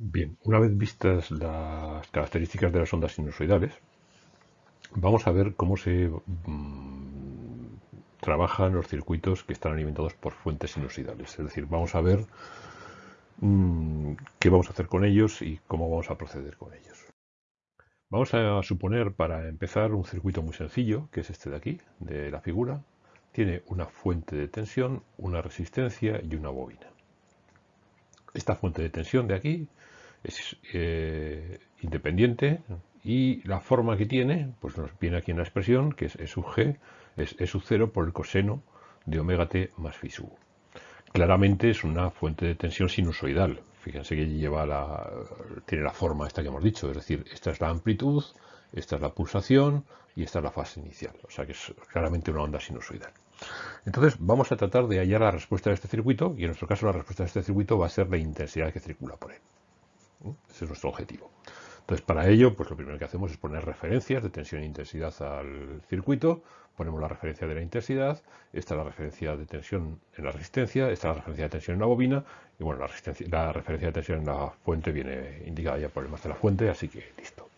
Bien, una vez vistas las características de las ondas sinusoidales, vamos a ver cómo se mm, trabajan los circuitos que están alimentados por fuentes sinusoidales. Es decir, vamos a ver mm, qué vamos a hacer con ellos y cómo vamos a proceder con ellos. Vamos a suponer, para empezar, un circuito muy sencillo, que es este de aquí, de la figura. Tiene una fuente de tensión, una resistencia y una bobina. Esta fuente de tensión de aquí es eh, independiente y la forma que tiene, pues nos viene aquí en la expresión, que es E sub g, es E sub 0 por el coseno de omega t más phi sub. Claramente es una fuente de tensión sinusoidal. Fíjense que lleva la, tiene la forma esta que hemos dicho, es decir, esta es la amplitud, esta es la pulsación y esta es la fase inicial. O sea que es claramente una onda sinusoidal. Entonces vamos a tratar de hallar la respuesta de este circuito y en nuestro caso la respuesta de este circuito va a ser la intensidad que circula por él. Ese es nuestro objetivo. Entonces, para ello, pues lo primero que hacemos es poner referencias de tensión e intensidad al circuito. Ponemos la referencia de la intensidad, esta es la referencia de tensión en la resistencia, esta es la referencia de tensión en la bobina, y bueno, la, la referencia de tensión en la fuente viene indicada ya por el más de la fuente, así que listo.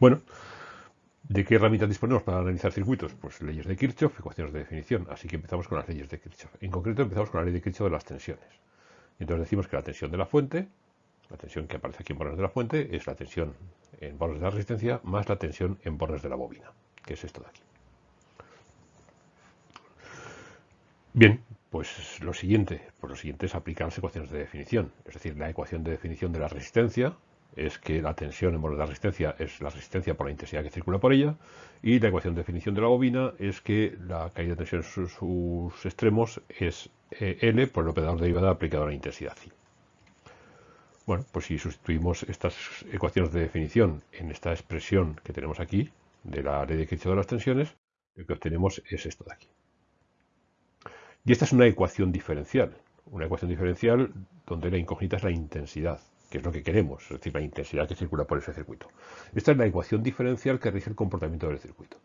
Bueno, ¿de qué herramientas disponemos para analizar circuitos? Pues leyes de Kirchhoff, ecuaciones de definición, así que empezamos con las leyes de Kirchhoff. En concreto empezamos con la ley de Kirchhoff de las tensiones. Entonces decimos que la tensión de la fuente la tensión que aparece aquí en bordes de la fuente es la tensión en bordes de la resistencia más la tensión en bordes de la bobina, que es esto de aquí. Bien, pues lo siguiente, pues lo siguiente es aplicar las ecuaciones de definición. Es decir, la ecuación de definición de la resistencia es que la tensión en bordes de la resistencia es la resistencia por la intensidad que circula por ella y la ecuación de definición de la bobina es que la caída de tensión en sus, extremos es eh, L por el operador derivada aplicado a la intensidad. Bueno, pues si sustituimos estas ecuaciones de definición en esta expresión que tenemos aquí, de la ley de Kirchhoff de las tensiones, lo que obtenemos es esto de aquí. Y esta es una ecuación diferencial, una ecuación diferencial donde la incógnita es la intensidad, que es lo que queremos, es decir, la intensidad que circula por ese circuito. Esta es la ecuación diferencial que rige el comportamiento del circuito.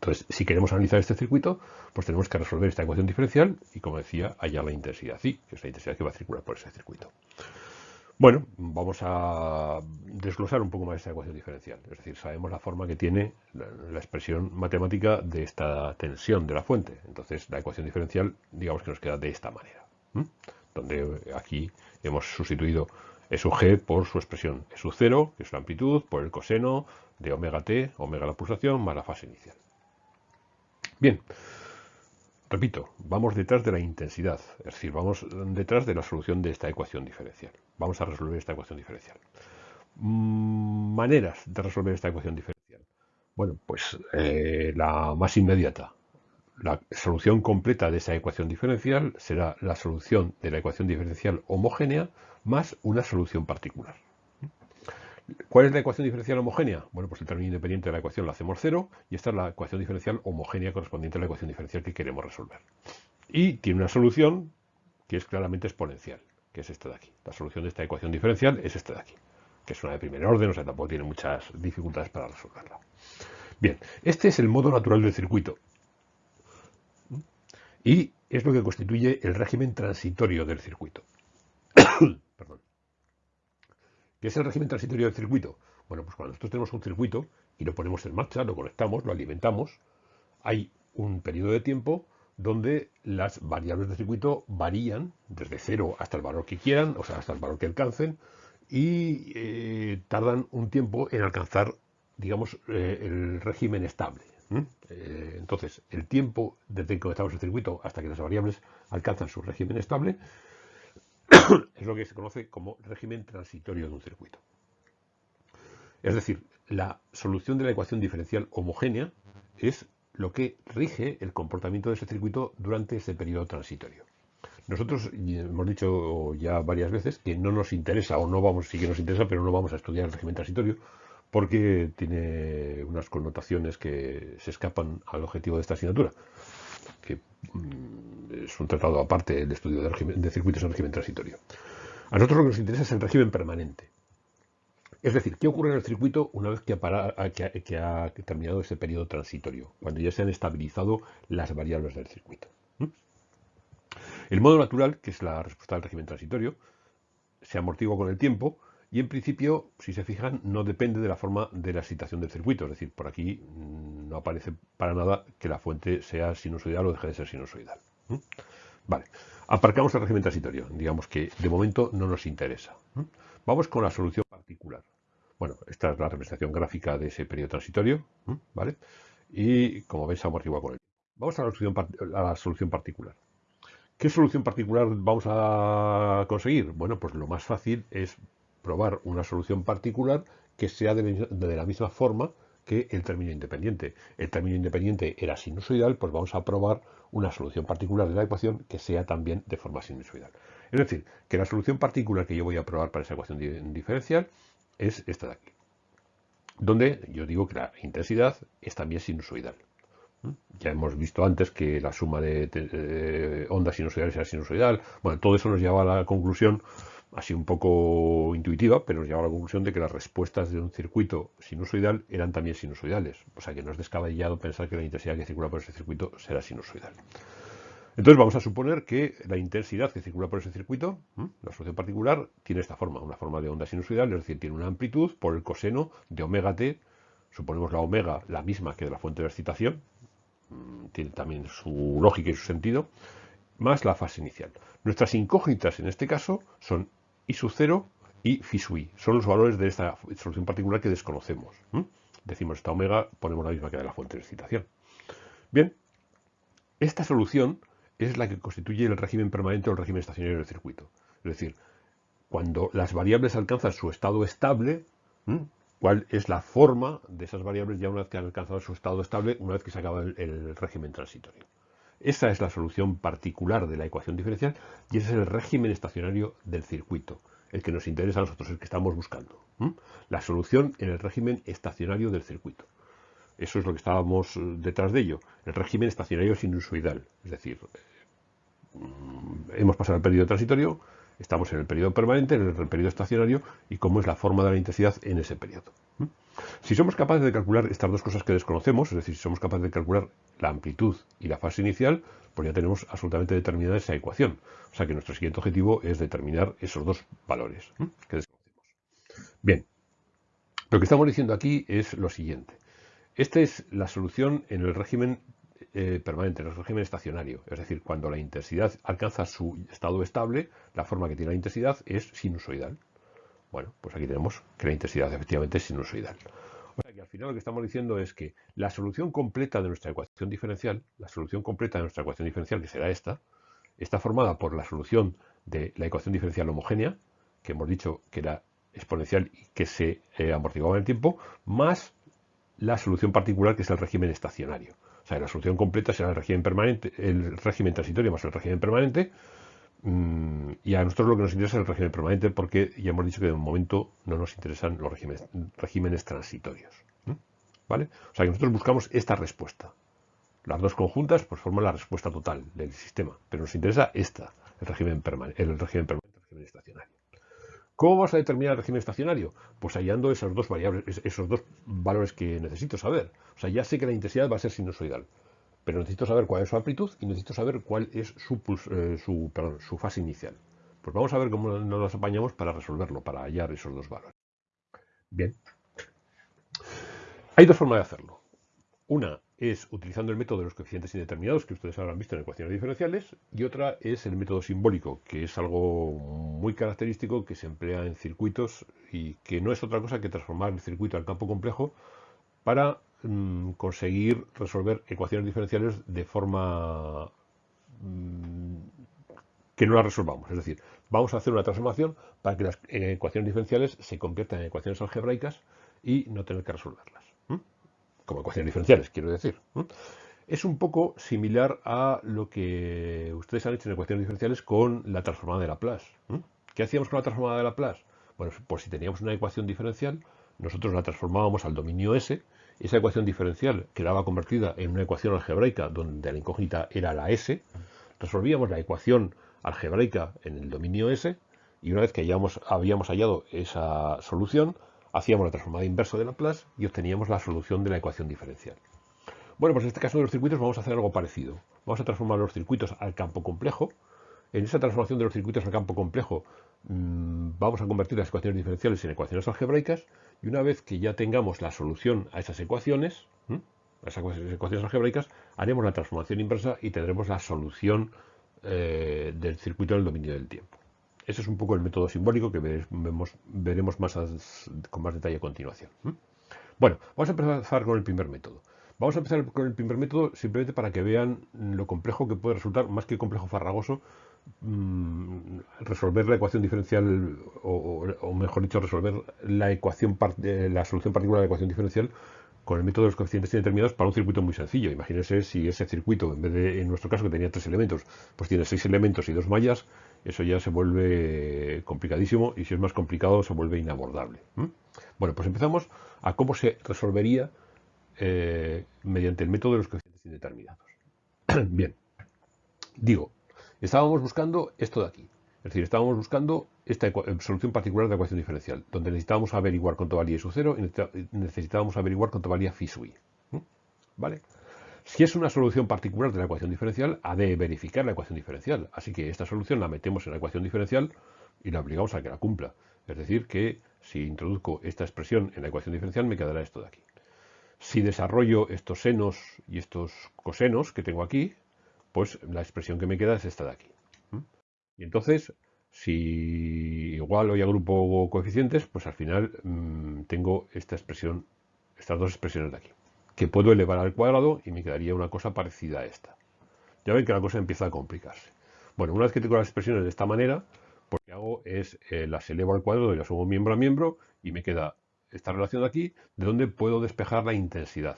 Entonces, si queremos analizar este circuito, pues tenemos que resolver esta ecuación diferencial y, como decía, hallar la intensidad phi, que es la intensidad que va a circular por ese circuito. Bueno, vamos a desglosar un poco más esta ecuación diferencial. Es decir, sabemos la forma que tiene la, expresión matemática de esta tensión de la fuente. Entonces, la ecuación diferencial, digamos que nos queda de esta manera. Donde aquí hemos sustituido E g por su expresión E sub 0, que es la amplitud, por el coseno de omega t, omega la pulsación, más la fase inicial. Bien, repito, vamos detrás de la intensidad, es decir, vamos detrás de la solución de esta ecuación diferencial. Vamos a resolver esta ecuación diferencial. Mm, maneras de resolver esta ecuación diferencial. Bueno, pues eh, la más inmediata. La solución completa de esa ecuación diferencial será la solución de la ecuación diferencial homogénea más una solución particular. ¿Cuál es la ecuación diferencial homogénea? Bueno, pues el término independiente de la ecuación lo hacemos cero y esta es la ecuación diferencial homogénea correspondiente a la ecuación diferencial que queremos resolver. Y tiene una solución que es claramente exponencial, que es esta de aquí. La solución de esta ecuación diferencial es esta de aquí, que es una de primer orden, o sea, tampoco tiene muchas dificultades para resolverla. Bien, este es el modo natural del circuito. Y es lo que constituye el régimen transitorio del circuito. ¿Qué es el régimen transitorio del circuito? Bueno, pues cuando nosotros tenemos un circuito y lo ponemos en marcha, lo conectamos, lo alimentamos, hay un periodo de tiempo donde las variables del circuito varían desde cero hasta el valor que quieran, o sea, hasta el valor que alcancen, y eh, tardan un tiempo en alcanzar, digamos, eh, el régimen estable. Eh, entonces, el tiempo desde que conectamos el circuito hasta que las variables alcanzan su régimen estable es lo que se conoce como régimen transitorio de un circuito. Es decir, la solución de la ecuación diferencial homogénea es lo que rige el comportamiento de ese circuito durante ese periodo transitorio. Nosotros hemos dicho ya varias veces que no nos interesa, o no vamos, sí que nos interesa, pero no vamos a estudiar el régimen transitorio porque tiene unas connotaciones que se escapan al objetivo de esta asignatura que mm, es un tratado aparte el estudio de, circuitos en régimen transitorio. A nosotros lo que nos interesa es el régimen permanente. Es decir, ¿qué ocurre en el circuito una vez que ha, terminado ese periodo transitorio? Cuando ya se han estabilizado las variables del circuito. El modo natural, que es la respuesta al régimen transitorio, se amortigua con el tiempo y en principio, si se fijan, no depende de la forma de la excitación del circuito. Es decir, por aquí mm, no aparece para nada que la fuente sea sinusoidal o deje de ser sinusoidal. Vale, aparcamos el régimen transitorio. Digamos que de momento no nos interesa. Vamos con la solución particular. Bueno, esta es la representación gráfica de ese periodo transitorio. ¿Vale? Y como veis, amortigua con tiempo. Vamos a la solución particular. ¿Qué solución particular vamos a conseguir? Bueno, pues lo más fácil es probar una solución particular que sea de, la misma forma que el término independiente. El término independiente era sinusoidal, pues vamos a probar una solución particular de la ecuación que sea también de forma sinusoidal. Es decir, que la solución particular que yo voy a probar para esa ecuación diferencial es esta de aquí, donde yo digo que la intensidad es también sinusoidal. Ya hemos visto antes que la suma de, ondas sinusoidales era sinusoidal. Bueno, todo eso nos lleva a la conclusión, así un poco intuitiva, pero nos lleva a la conclusión de que las respuestas de un circuito sinusoidal eran también sinusoidales. O sea que no es descabellado pensar que la intensidad que circula por ese circuito será sinusoidal. Entonces vamos a suponer que la intensidad que circula por ese circuito, la solución particular, tiene esta forma, una forma de onda sinusoidal, es decir, tiene una amplitud por el coseno de omega t, suponemos la omega la misma que de la fuente de excitación, tiene también su lógica y su sentido, más la fase inicial. Nuestras incógnitas en este caso son I sub 0 y phi. Son los valores de esta solución particular que desconocemos. Decimos esta omega, ponemos la misma que de la fuente de excitación. Bien, esta solución es la que constituye el régimen permanente o el régimen estacionario del circuito. Es decir, cuando las variables alcanzan su estado estable, cuál es la forma de esas variables ya una vez que han alcanzado su estado estable, una vez que se acaba el, régimen transitorio. Esa es la solución particular de la ecuación diferencial y ese es el régimen estacionario del circuito, el que nos interesa a nosotros, el que estamos buscando. La solución en el régimen estacionario del circuito. Eso es lo que estábamos eh, detrás de ello, el régimen estacionario sinusoidal. Es decir, mm, hemos pasado el periodo transitorio, Estamos en el periodo permanente, en el periodo estacionario y cómo es la forma de la intensidad en ese periodo. Si somos capaces de calcular estas dos cosas que desconocemos, es decir, si somos capaces de calcular la amplitud y la fase inicial, pues ya tenemos absolutamente determinada esa ecuación. O sea que nuestro siguiente objetivo es determinar esos dos valores que desconocemos. Bien, lo que estamos diciendo aquí es lo siguiente. Esta es la solución en el régimen eh, permanente, en el régimen estacionario. Es decir, cuando la intensidad alcanza su estado estable, la forma que tiene la intensidad es sinusoidal. Bueno, pues aquí tenemos que la intensidad efectivamente es sinusoidal. O sea que al final lo que estamos diciendo es que la solución completa de nuestra ecuación diferencial, la solución completa de nuestra ecuación diferencial, que será esta, está formada por la solución de la ecuación diferencial homogénea, que hemos dicho que era exponencial y que se eh, amortiguaba en el tiempo, más la solución particular que es el régimen estacionario. O sea, la solución completa será el régimen permanente, el régimen transitorio más el régimen permanente. Mm, y a nosotros lo que nos interesa es el régimen permanente porque ya hemos dicho que de momento no nos interesan los regímenes, transitorios. ¿Vale? O sea que nosotros buscamos esta respuesta. Las dos conjuntas pues forman la respuesta total del sistema, pero nos interesa esta, el régimen, permanente, el régimen permanente, el régimen estacionario. ¿Cómo vamos a determinar el régimen estacionario? Pues hallando esos dos variables, esos dos valores que necesito saber. O sea, ya sé que la intensidad va a ser sinusoidal, pero necesito saber cuál es su amplitud y necesito saber cuál es su, eh, su fase inicial. Pues vamos a ver cómo nos las apañamos para resolverlo, para hallar esos dos valores. Bien. Hay dos formas de hacerlo. Una es utilizando el método de los coeficientes indeterminados que ustedes habrán visto en ecuaciones diferenciales y otra es el método simbólico, que es algo muy característico que se emplea en circuitos y que no es otra cosa que transformar el circuito al campo complejo para mm, conseguir resolver ecuaciones diferenciales de forma mm, que no las resolvamos. Es decir, vamos a hacer una transformación para que las ecuaciones diferenciales se conviertan en ecuaciones algebraicas y no tener que resolverlas como ecuaciones diferenciales, quiero decir. Es un poco similar a lo que ustedes han hecho en ecuaciones diferenciales con la transformada de Laplace. ¿Qué hacíamos con la transformada de Laplace? Bueno, pues si teníamos una ecuación diferencial, nosotros la transformábamos al dominio S, esa ecuación diferencial quedaba convertida en una ecuación algebraica donde la incógnita era la S, resolvíamos la ecuación algebraica en el dominio S, y una vez que habíamos hallado esa solución, hacíamos la transformada inversa de Laplace y obteníamos la solución de la ecuación diferencial. Bueno, pues en este caso de los circuitos vamos a hacer algo parecido. Vamos a transformar los circuitos al campo complejo en esa transformación de los circuitos al campo complejo vamos a convertir las ecuaciones diferenciales en ecuaciones algebraicas y una vez que ya tengamos la solución a esas ecuaciones, a esas ecuaciones algebraicas, haremos la transformación inversa y tendremos la solución eh, del circuito en el dominio del tiempo. Ese es un poco el método simbólico que veremos, más con más detalle a continuación. Bueno, vamos a empezar con el primer método. Vamos a empezar con el primer método simplemente para que vean lo complejo que puede resultar, más que complejo farragoso, mm, resolver la ecuación diferencial, o, mejor dicho, resolver la ecuación eh, la solución particular de la ecuación diferencial con el método de los coeficientes indeterminados para un circuito muy sencillo. Imagínense si ese circuito, en vez de, en nuestro caso, que tenía tres elementos, pues tiene seis elementos y dos mallas, eso ya se vuelve complicadísimo y si es más complicado se vuelve inabordable. Bueno, pues empezamos a cómo se resolvería eh, mediante el método de los coeficientes indeterminados. Bien, digo, estábamos buscando esto de aquí. Es decir, estábamos buscando esta solución particular de la ecuación diferencial, donde necesitábamos averiguar cuánto valía su cero y necesitábamos averiguar cuánto valía phi su i. ¿Vale? Si es una solución particular de la ecuación diferencial, ha de verificar la ecuación diferencial. Así que esta solución la metemos en la ecuación diferencial y la obligamos a que la cumpla. Es decir, que si introduzco esta expresión en la ecuación diferencial, me quedará esto de aquí. Si desarrollo estos senos y estos cosenos que tengo aquí, pues la expresión que me queda es esta de aquí. Y entonces, si igual hoy agrupo coeficientes, pues al final mm, tengo esta expresión, estas dos expresiones de aquí, que puedo elevar al cuadrado y me quedaría una cosa parecida a esta. Ya ven que la cosa empieza a complicarse. Bueno, una vez que tengo las expresiones de esta manera, pues lo que hago es eh, las elevo al cuadrado y las sumo miembro a miembro y me queda esta relación de aquí, de donde puedo despejar la intensidad,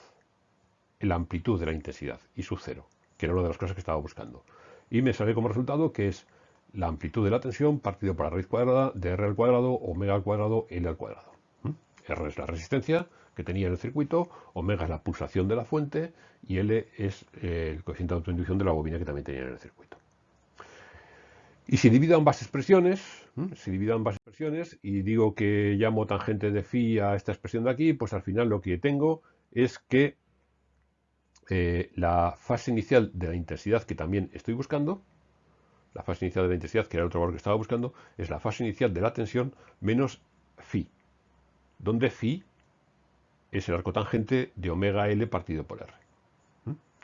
la amplitud de la intensidad y su cero, que era una de las cosas que estaba buscando. Y me sale como resultado que es la amplitud de la tensión partido por la raíz cuadrada de R al cuadrado, omega al cuadrado, L al cuadrado. R es la resistencia que tenía en el circuito, omega es la pulsación de la fuente y L es eh, el coeficiente de autoinducción de la bobina que también tenía en el circuito. Y si divido ambas expresiones, si divido ambas expresiones y digo que llamo tangente de phi a esta expresión de aquí, pues al final lo que tengo es que eh, la fase inicial de la intensidad que también estoy buscando, la fase inicial de la intensidad, que era el otro valor que estaba buscando, es la fase inicial de la tensión menos phi, donde phi es el arco tangente de omega L partido por R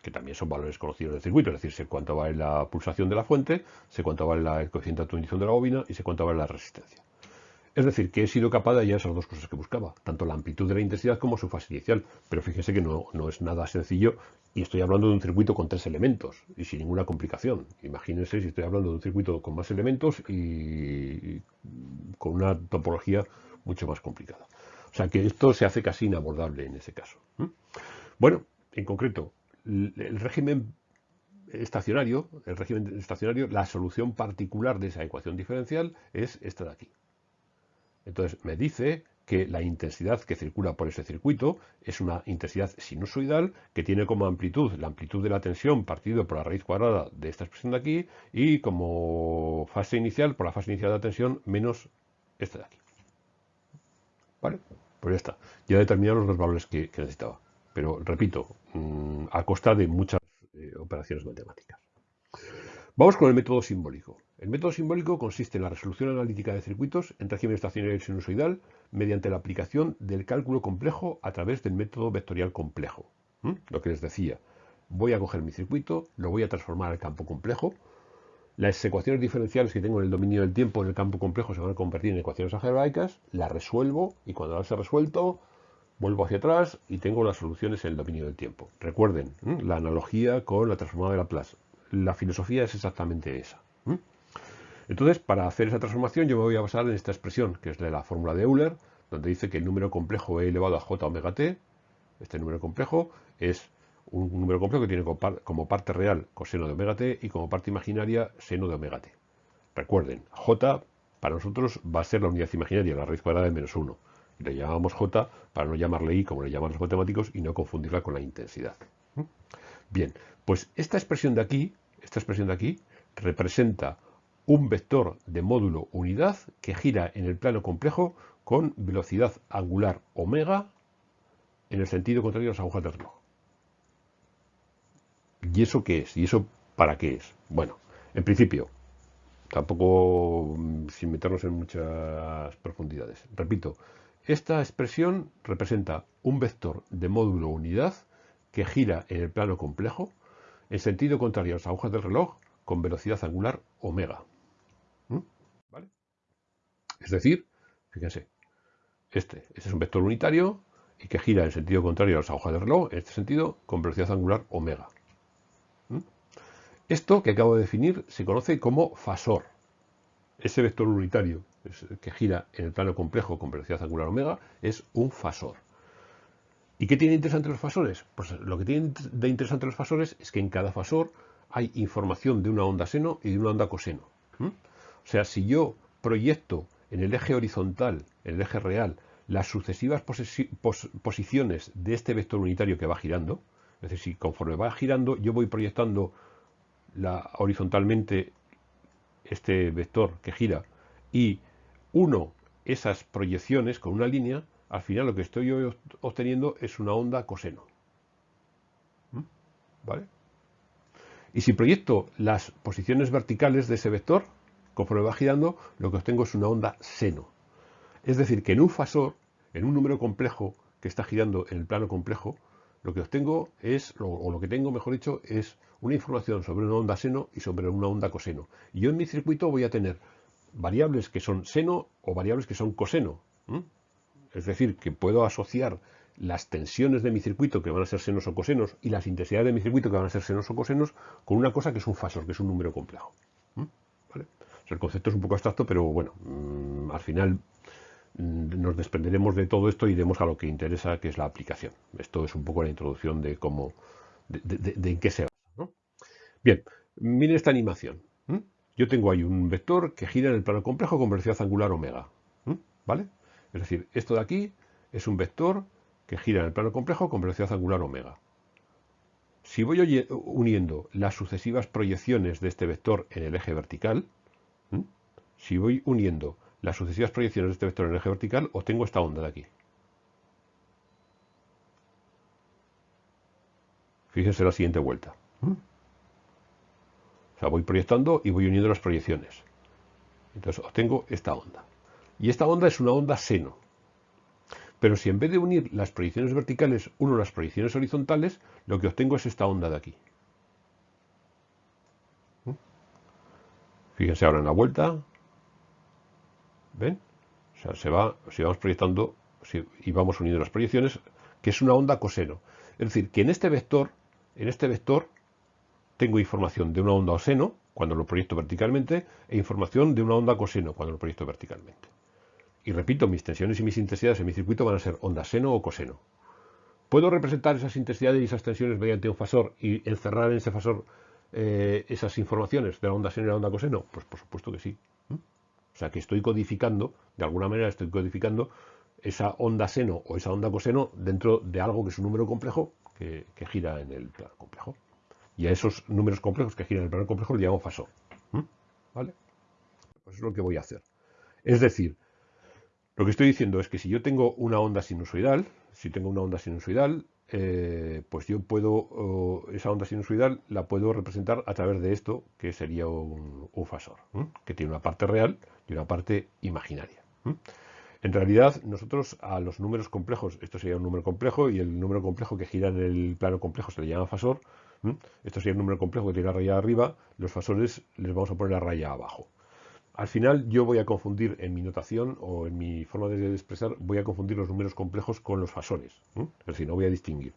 que también son valores conocidos del circuito, es decir, sé cuánto vale la pulsación de la fuente, sé cuánto vale la, el coeficiente de atumización de la bobina y sé cuánto vale la resistencia. Es decir, que he sido capaz de hallar esas dos cosas que buscaba, tanto la amplitud de la intensidad como su fase inicial. Pero fíjense que no, no, es nada sencillo y estoy hablando de un circuito con tres elementos y sin ninguna complicación. Imagínense si estoy hablando de un circuito con más elementos y con una topología mucho más complicada. O sea que esto se hace casi inabordable en ese caso. Bueno, en concreto, el régimen estacionario, el régimen estacionario, la solución particular de esa ecuación diferencial es esta de aquí. Entonces me dice que la intensidad que circula por ese circuito es una intensidad sinusoidal que tiene como amplitud la amplitud de la tensión partido por la raíz cuadrada de esta expresión de aquí y como fase inicial por la fase inicial de la tensión menos esta de aquí. ¿Vale? Pues ya está. Ya he determinado los dos valores que necesitaba pero repito, mm, a costa de muchas eh, operaciones matemáticas. Vamos con el método simbólico. El método simbólico consiste en la resolución analítica de circuitos en régimen estacionario sinusoidal mediante la aplicación del cálculo complejo a través del método vectorial complejo. Lo que les decía, voy a coger mi circuito, lo voy a transformar al campo complejo, las ecuaciones diferenciales que tengo en el dominio del tiempo en el campo complejo se van a convertir en ecuaciones algebraicas, las resuelvo y cuando las he resuelto vuelvo hacia atrás y tengo las soluciones en el dominio del tiempo. Recuerden, la analogía con la transformada de Laplace. La filosofía es exactamente esa. Entonces, para hacer esa transformación yo me voy a basar en esta expresión, que es la fórmula de Euler, donde dice que el número complejo e elevado a j omega t, este número complejo, es un número complejo que tiene como parte real coseno de omega t y como parte imaginaria seno de omega t. Recuerden, j para nosotros va a ser la unidad imaginaria, la raíz cuadrada de menos 1 le llamamos J para no llamarle I como le llaman los matemáticos y no confundirla con la intensidad. ¿Mm? Bien, pues esta expresión de aquí, esta expresión de aquí, representa un vector de módulo unidad que gira en el plano complejo con velocidad angular omega en el sentido contrario a las agujas del reloj. ¿Y eso qué es? ¿Y eso para qué es? Bueno, en principio, tampoco mm, sin meternos en muchas profundidades. Repito, esta expresión representa un vector de módulo unidad que gira en el plano complejo en sentido contrario a las agujas del reloj con velocidad angular omega. ¿Mm? Es decir, fíjense, este, este es un vector unitario y que gira en sentido contrario a las agujas del reloj, en este sentido, con velocidad angular omega. ¿Mm? Esto que acabo de definir se conoce como fasor. Ese vector unitario que gira en el plano complejo con velocidad angular omega es un fasor. ¿Y qué tiene interesante los fasores? Pues lo que tiene de interesante los fasores es que en cada fasor hay información de una onda seno y de una onda coseno. O sea, si yo proyecto en el eje horizontal, en el eje real, las sucesivas posiciones de este vector unitario que va girando, es decir, si conforme va girando yo voy proyectando la, horizontalmente este vector que gira y uno esas proyecciones con una línea, al final lo que estoy obteniendo es una onda coseno. ¿Mm? ¿Vale? Y si proyecto las posiciones verticales de ese vector, conforme va girando, lo que obtengo es una onda seno. Es decir, que en un fasor, en un número complejo que está girando en el plano complejo, lo que obtengo es, o lo que tengo, mejor dicho, es una información sobre una onda seno y sobre una onda coseno. Y yo en mi circuito voy a tener variables que son seno o variables que son coseno. Es decir, que puedo asociar las tensiones de mi circuito, que van a ser senos o cosenos, y las intensidades de mi circuito, que van a ser senos o cosenos, con una cosa que es un fasor, que es un número complejo. El concepto es un poco abstracto, pero bueno, mm, al final mm, nos desprenderemos de todo esto y iremos a lo que interesa, que es la aplicación. Esto es un poco la introducción de cómo, de, en qué se basa. Bien, miren esta animación. Yo tengo ahí un vector que gira en el plano complejo con velocidad angular omega. ¿Vale? Es decir, esto de aquí es un vector que gira en el plano complejo con velocidad angular omega. Si voy uniendo las sucesivas proyecciones de este vector en el eje vertical, si voy uniendo las sucesivas proyecciones de este vector en el eje vertical, obtengo esta onda de aquí. Fíjense la siguiente vuelta. O sea, voy proyectando y voy uniendo las proyecciones. Entonces obtengo esta onda. Y esta onda es una onda seno. Pero si en vez de unir las proyecciones verticales uno las proyecciones horizontales, lo que obtengo es esta onda de aquí. Fíjense ahora en la vuelta. ¿Ven? O sea, se va, si vamos proyectando y vamos uniendo las proyecciones, que es una onda coseno. Es decir, que en este vector, en este vector, tengo información de una onda seno cuando lo proyecto verticalmente e información de una onda coseno cuando lo proyecto verticalmente. Y repito, mis tensiones y mis intensidades en mi circuito van a ser onda seno o coseno. ¿Puedo representar esas intensidades y esas tensiones mediante un fasor y encerrar en ese fasor eh, esas informaciones de la onda seno y la onda coseno? Pues por supuesto que sí. O sea que estoy codificando, de alguna manera estoy codificando esa onda seno o esa onda coseno dentro de algo que es un número complejo que, gira en el plano complejo. Y a esos números complejos que giran en el plano complejo le llamo fasor. ¿Vale? Pues es lo que voy a hacer. Es decir, lo que estoy diciendo es que si yo tengo una onda sinusoidal, si tengo una onda sinusoidal, eh, pues yo puedo, esa onda sinusoidal la puedo representar a través de esto, que sería un, fasor, que tiene una parte real y una parte imaginaria. En realidad, nosotros a los números complejos, esto sería un número complejo y el número complejo que gira en el plano complejo se le llama fasor, esto sería un número complejo que tiene la raya arriba, los fasores les vamos a poner la raya abajo. Al final yo voy a confundir en mi notación o en mi forma de expresar, voy a confundir los números complejos con los fasores. Es decir, no voy a distinguir.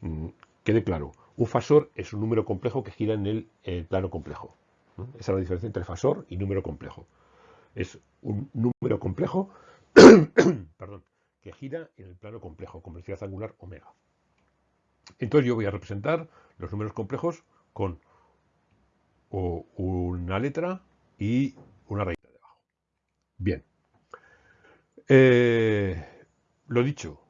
Mm, quede claro, un fasor es un número complejo que gira en el, plano complejo. Esa es la diferencia entre fasor y número complejo. Es un número complejo perdón, que gira en el plano complejo con velocidad angular omega. Entonces yo voy a representar los números complejos con una letra y una raíz de abajo. Bien. Eh, lo dicho,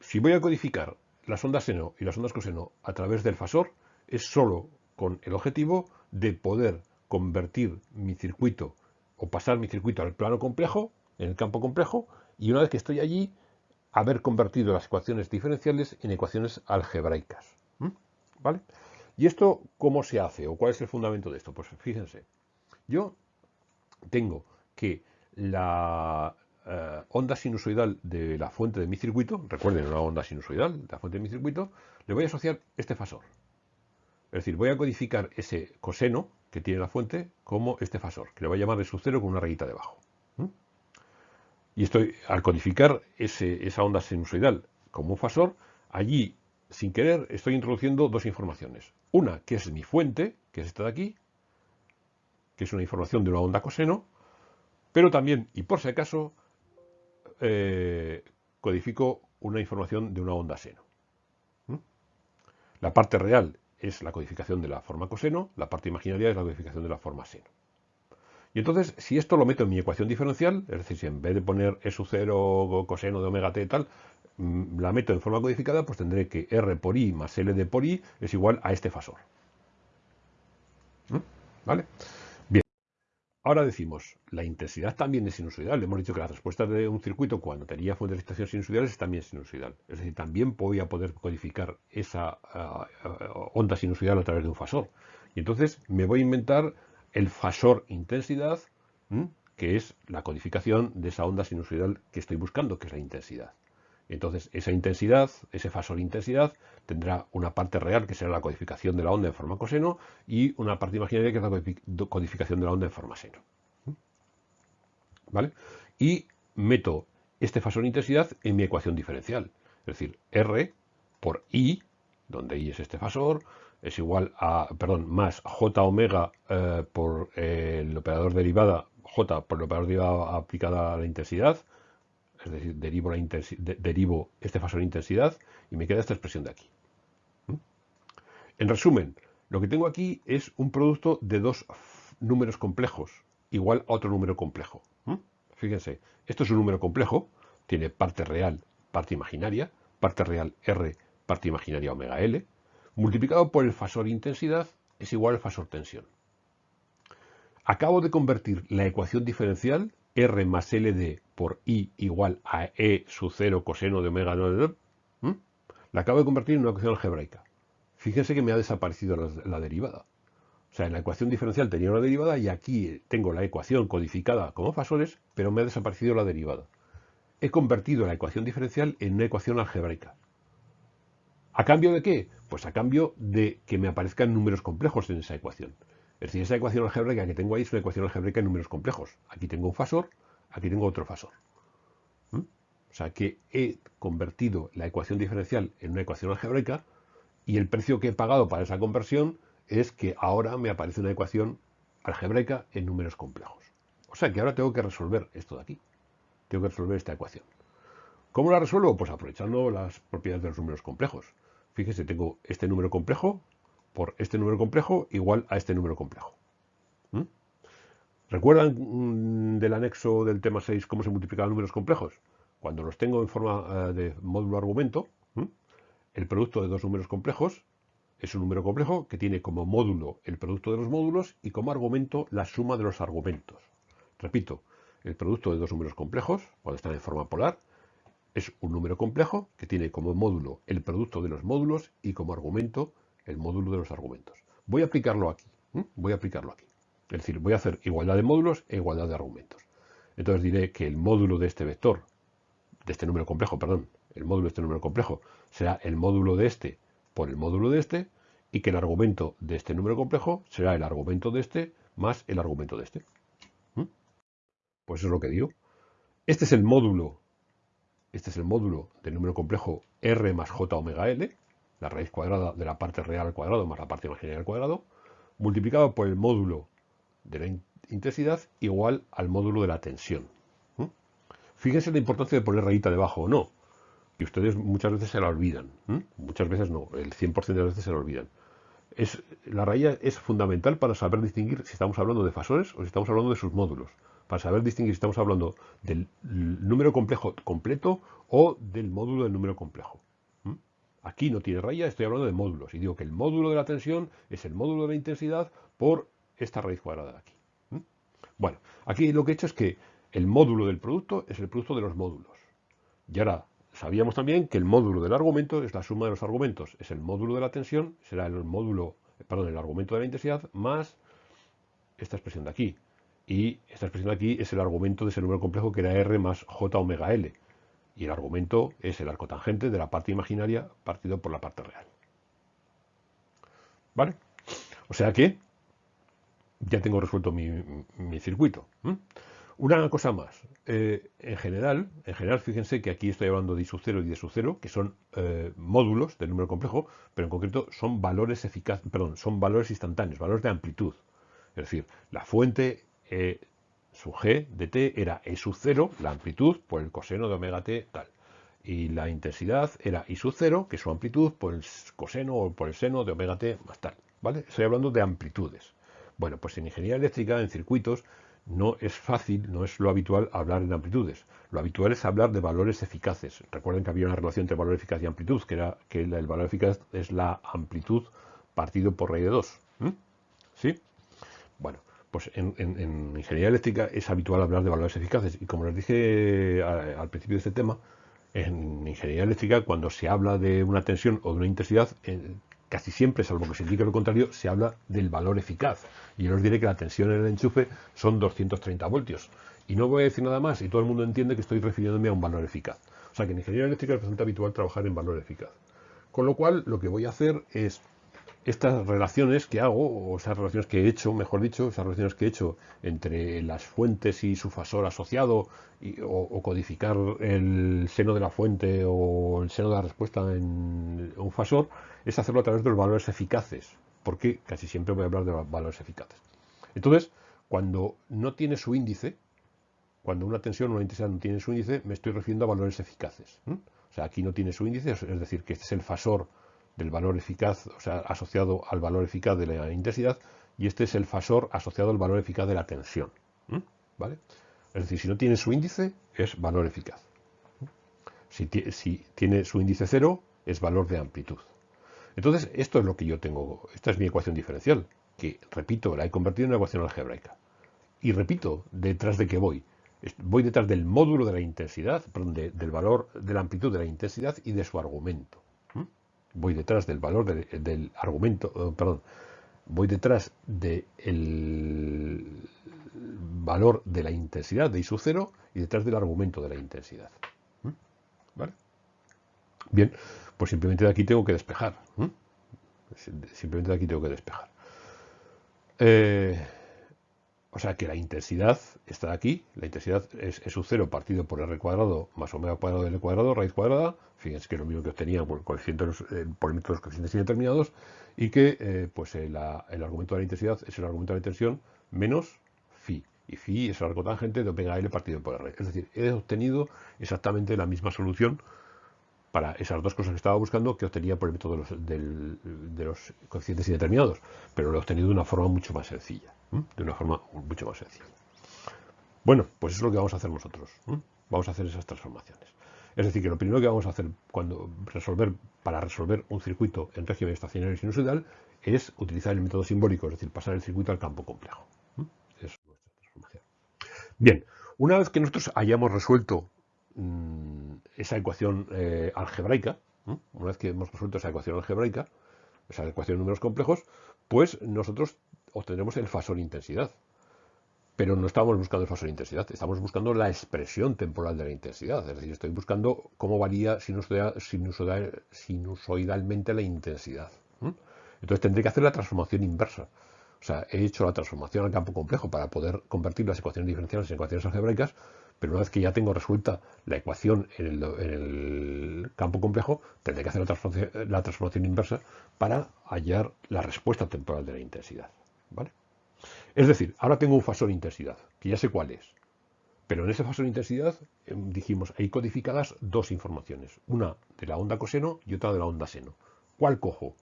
si voy a codificar las ondas seno y las ondas coseno a través del fasor, es solo con el objetivo de poder convertir mi circuito o pasar mi circuito al plano complejo, en el campo complejo, y una vez que estoy allí, haber convertido las ecuaciones diferenciales en ecuaciones algebraicas. ¿Vale? ¿Y esto cómo se hace o cuál es el fundamento de esto? Pues fíjense, Yo tengo que la eh, onda sinusoidal de la fuente de mi circuito, recuerden una onda sinusoidal de la fuente de mi circuito, le voy a asociar este fasor. Es decir, voy a codificar ese coseno que tiene la fuente como este fasor, que le voy a llamar de su cero con una rayita debajo. Y estoy, al codificar esa onda sinusoidal como un fasor, allí, sin querer, estoy introduciendo dos informaciones. Una, que es mi fuente, que es esta de aquí, que es una información de una onda coseno, pero también, y por si acaso, eh, codifico una información de una onda seno. La parte real es la codificación de la forma coseno, la parte imaginaria es la codificación de la forma seno. Y entonces, si esto lo meto en mi ecuación diferencial, es decir, si en vez de poner E sub 0 coseno de omega t tal, mm, la meto en forma codificada, pues tendré que R por I más L de por I es igual a este fasor. ¿Vale? Ahora decimos, la intensidad también es sinusoidal. Hemos dicho que las respuestas de un circuito cuando tenía fuentes de excitación sinusoidales es también sinusoidal. Es decir, también voy a poder codificar esa ah, ah, onda sinusoidal a través de un fasor. Y entonces me voy a inventar el fasor intensidad, que es la codificación de esa onda sinusoidal que estoy buscando, que es la intensidad. Entonces, esa intensidad, ese fasor intensidad, tendrá una parte real, que será la codificación de la onda en forma coseno, y una parte imaginaria, que es la codificación de la onda en forma seno. ¿Vale? Y meto este fasor intensidad en mi ecuación diferencial. Es decir, R por I, donde I es este fasor, es igual a, perdón, más J omega eh, por el operador derivada, J por el operador derivada aplicada a la intensidad, es decir, derivo, la derivo este fasor intensidad y me queda esta expresión de aquí. ¿Mm? En resumen, lo que tengo aquí es un producto de dos números complejos igual a otro número complejo. ¿Mm? Fíjense, esto es un número complejo, tiene parte real, parte imaginaria, parte real R, parte imaginaria omega L, multiplicado por el fasor intensidad es igual al fasor tensión. Acabo de convertir la ecuación diferencial R más LD por I igual a E sub 0 coseno de omega 9, la acabo de convertir en una ecuación algebraica. Fíjense que me ha desaparecido la, derivada. O sea, en la ecuación diferencial tenía una derivada y aquí tengo la ecuación codificada como fasores, pero me ha desaparecido la derivada. He convertido la ecuación diferencial en una ecuación algebraica. ¿A cambio de qué? Pues a cambio de que me aparezcan números complejos en esa ecuación. Es decir, esa ecuación algebraica que tengo ahí es una ecuación algebraica en números complejos. Aquí tengo un fasor, aquí tengo otro fasor. ¿Mm? O sea que he convertido la ecuación diferencial en una ecuación algebraica y el precio que he pagado para esa conversión es que ahora me aparece una ecuación algebraica en números complejos. O sea que ahora tengo que resolver esto de aquí. Tengo que resolver esta ecuación. ¿Cómo la resuelvo? Pues aprovechando las propiedades de los números complejos. Fíjese, tengo este número complejo por este número complejo igual a este número complejo. ¿Mm? ¿Recuerdan mm, del anexo del tema 6 cómo se multiplican números complejos? Cuando los tengo en forma eh, de módulo argumento, el producto de dos números complejos es un número complejo que tiene como módulo el producto de los módulos y como argumento la suma de los argumentos. Repito, el producto de dos números complejos, cuando están en forma polar, es un número complejo que tiene como módulo el producto de los módulos y como argumento el módulo de los argumentos. Voy a aplicarlo aquí. Voy a aplicarlo aquí. Es decir, voy a hacer igualdad de módulos e igualdad de argumentos. Entonces diré que el módulo de este vector, de este número complejo, perdón, el módulo de este número complejo será el módulo de este por el módulo de este y que el argumento de este número complejo será el argumento de este más el argumento de este. Pues eso es lo que digo. Este es el módulo, este es el módulo del número complejo R más J omega L, la raíz cuadrada de la parte real al cuadrado más la parte imaginaria al cuadrado, multiplicado por el módulo de la intensidad igual al módulo de la tensión. Fíjense la importancia de poner rayita debajo o no. Y ustedes muchas veces se la olvidan. Muchas veces no, el 100% de las veces se la olvidan. Es, la raya es fundamental para saber distinguir si estamos hablando de fasores o si estamos hablando de sus módulos. Para saber distinguir si estamos hablando del número complejo completo o del módulo del número complejo. Aquí no tiene raya, estoy hablando de módulos. Y digo que el módulo de la tensión es el módulo de la intensidad por esta raíz cuadrada de aquí. Bueno, aquí lo que he hecho es que el módulo del producto es el producto de los módulos. Y ahora sabíamos también que el módulo del argumento es la suma de los argumentos. Es el módulo de la tensión, será el módulo, perdón, el argumento de la intensidad más esta expresión de aquí. Y esta expresión de aquí es el argumento de ese número complejo que era R más J omega L. Y el argumento es el arco tangente de la parte imaginaria partido por la parte real. ¿Vale? O sea que ya tengo resuelto mi, circuito. Una cosa más. Eh, en general, en general, fíjense que aquí estoy hablando de I sub 0 y de sub 0, que son eh, módulos del número complejo, pero en concreto son valores eficaces, perdón, son valores instantáneos, valores de amplitud. Es decir, la fuente E sub g de t era E sub 0, la amplitud, por el coseno de omega t, tal. Y la intensidad era I sub 0, que es su amplitud, por el coseno o por el seno de omega t más tal. ¿Vale? Estoy hablando de amplitudes. Bueno, pues en ingeniería eléctrica, en circuitos, no es fácil, no es lo habitual hablar en amplitudes. Lo habitual es hablar de valores eficaces. Recuerden que había una relación entre valor eficaz y amplitud, que era que el valor eficaz es la amplitud partido por raíz de 2. ¿Sí? Bueno, pues en, ingeniería eléctrica es habitual hablar de valores eficaces. Y como les dije al principio de este tema, en ingeniería eléctrica, cuando se habla de una tensión o de una intensidad, casi siempre, salvo que se indique lo contrario, se habla del valor eficaz. Y yo os diré que la tensión en el enchufe son 230 voltios. Y no voy a decir nada más, y todo el mundo entiende que estoy refiriéndome a un valor eficaz. O sea que en ingeniería eléctrica es bastante habitual trabajar en valor eficaz. Con lo cual, lo que voy a hacer es estas relaciones que hago, o esas relaciones que he hecho, mejor dicho, esas relaciones que he hecho entre las fuentes y su fasor asociado, o, codificar el seno de la fuente o el seno de la respuesta en un fasor, es hacerlo a través de los valores eficaces, porque casi siempre voy a hablar de los valores eficaces. Entonces, cuando no tiene su índice, cuando una tensión o una intensidad no tiene su índice, me estoy refiriendo a valores eficaces. O sea, aquí no tiene su índice, es decir, que este es el fasor del valor eficaz, o sea, asociado al valor eficaz de la intensidad, y este es el fasor asociado al valor eficaz de la tensión. ¿Vale? Es decir, si no tiene su índice, es valor eficaz. Si, tiene su índice cero, es valor de amplitud. Entonces, esto es lo que yo tengo, esta es mi ecuación diferencial, que, repito, la he convertido en una ecuación algebraica. Y repito, detrás de qué voy. Voy detrás del módulo de la intensidad, perdón, del valor de la amplitud de la intensidad y de su argumento voy detrás del valor del argumento, eh, perdón, voy detrás del valor de la intensidad de I sub 0 y detrás del argumento de la intensidad. ¿Mm? ¿Vale? Bien, pues simplemente de aquí tengo que despejar. ¿Mm? Simplemente de aquí tengo que despejar. Eh, o sea que la intensidad está aquí, la intensidad es E sub 0 partido por R cuadrado más omega cuadrado de L cuadrado, raíz cuadrada, fíjense que es lo mismo que obtenía por, coeficientes, eh, por el de los coeficientes indeterminados, y que eh, pues el, argumento de la intensidad es el argumento de la tensión menos phi, y phi es el arco tangente de omega L partido por R. Es decir, he obtenido exactamente la misma solución para esas dos cosas que estaba buscando que obtenía por el método de los, de los coeficientes indeterminados, pero lo he obtenido de una forma mucho más sencilla, de una forma mucho más sencilla. Bueno, pues eso es lo que vamos a hacer nosotros. Vamos a hacer esas transformaciones. Es decir, que lo primero que vamos a hacer cuando resolver, para resolver un circuito en régimen estacionario y sinusoidal es utilizar el método simbólico, es decir, pasar el circuito al campo complejo. Es nuestra transformación. Bien, una vez que nosotros hayamos resuelto Mm, esa ecuación eh, algebraica, una vez que hemos resuelto esa ecuación algebraica, esa ecuación de números complejos, pues nosotros obtendremos el fasor intensidad. Pero no estamos buscando el fasor intensidad, estamos buscando la expresión temporal de la intensidad. Es decir, estoy buscando cómo varía sinusoidalmente la intensidad. Entonces tendré que hacer la transformación inversa. O sea, he hecho la transformación al campo complejo para poder convertir las ecuaciones diferenciales en ecuaciones algebraicas, pero una vez que ya tengo resuelta la ecuación en el, campo complejo, tendré que hacer la transformación, inversa para hallar la respuesta temporal de la intensidad. ¿Vale? Es decir, ahora tengo un fasor intensidad, que ya sé cuál es. Pero en ese fasor intensidad em, dijimos, hay codificadas dos informaciones, una de la onda coseno y otra de la onda seno. ¿Cuál cojo?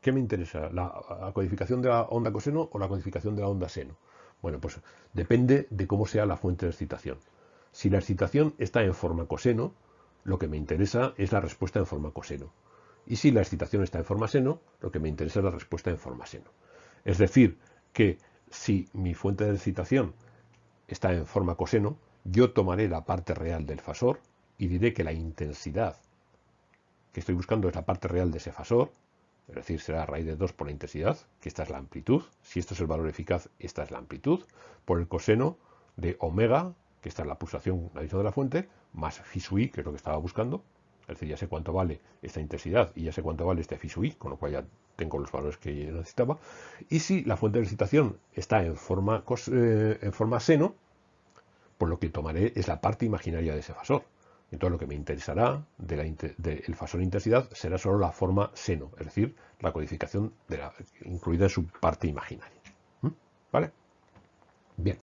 ¿Qué me interesa? ¿La codificación de la onda coseno o la codificación de la onda seno? Bueno, pues depende de cómo sea la fuente de excitación. Si la excitación está en forma coseno, lo que me interesa es la respuesta en forma coseno. Y si la excitación está en forma seno, lo que me interesa es la respuesta en forma seno. Es decir, que si mi fuente de excitación está en forma coseno, yo tomaré la parte real del fasor y diré que la intensidad que estoy buscando es la parte real de ese fasor es decir, será raíz de 2 por la intensidad, que esta es la amplitud. Si esto es el valor eficaz, esta es la amplitud, por el coseno de omega, que esta es la pulsación, la de la fuente, más phi sub i, que es lo que estaba buscando. Es decir, ya sé cuánto vale esta intensidad y ya sé cuánto vale este phi sub i, con lo cual ya tengo los valores que necesitaba. Y si la fuente de excitación está en forma, eh, en forma seno, pues lo que tomaré es la parte imaginaria de ese fasor. Entonces lo que me interesará del de fasor intensidad será solo la forma seno, es decir, la codificación de la, incluida en su parte imaginaria. ¿Mm? ¿Vale? Bien.